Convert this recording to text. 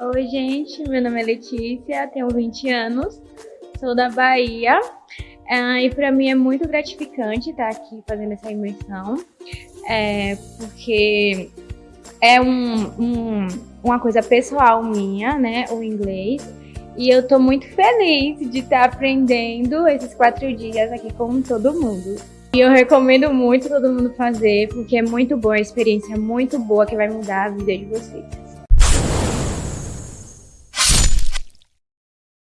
Oi, gente, meu nome é Letícia, tenho 20 anos, sou da Bahia ah, e para mim é muito gratificante estar aqui fazendo essa imersão, é, porque é um, um, uma coisa pessoal minha, né, o inglês, e eu estou muito feliz de estar aprendendo esses quatro dias aqui com todo mundo. E eu recomendo muito todo mundo fazer, porque é muito boa, é a experiência é muito boa que vai mudar a vida de vocês.